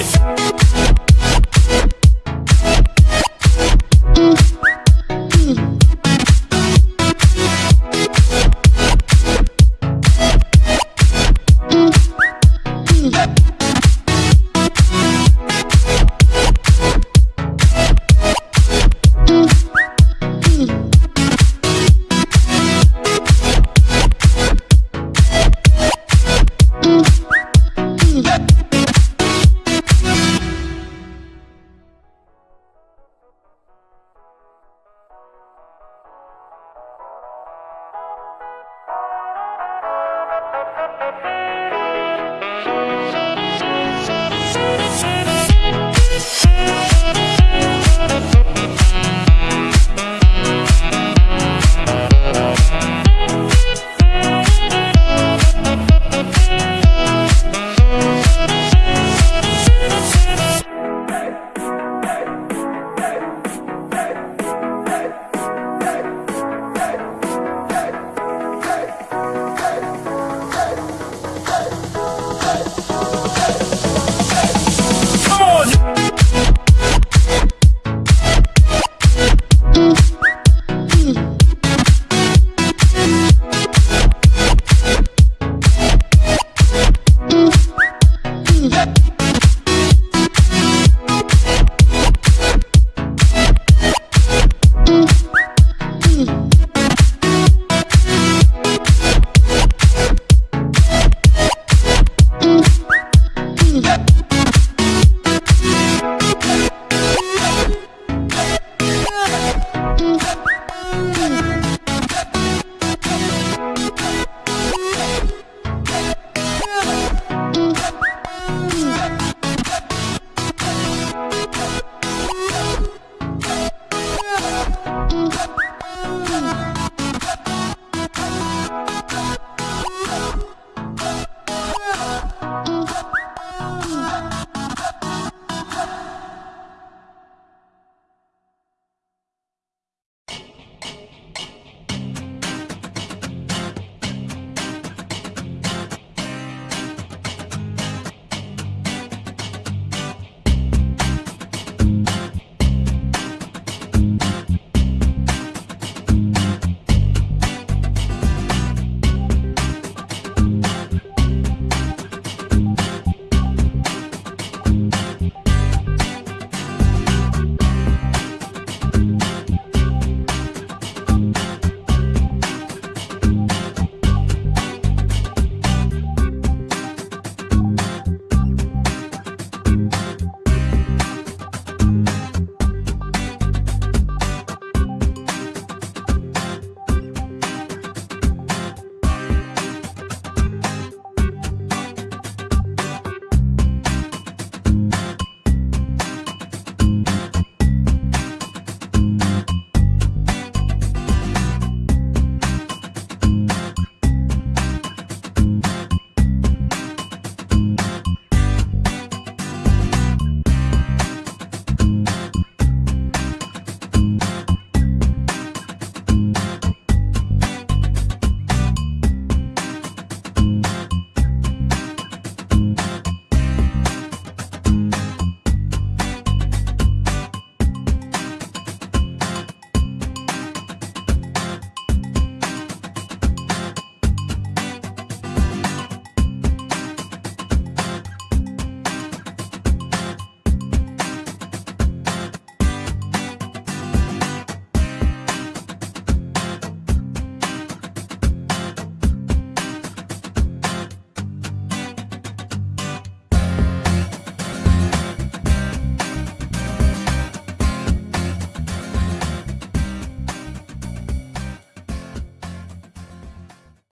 it.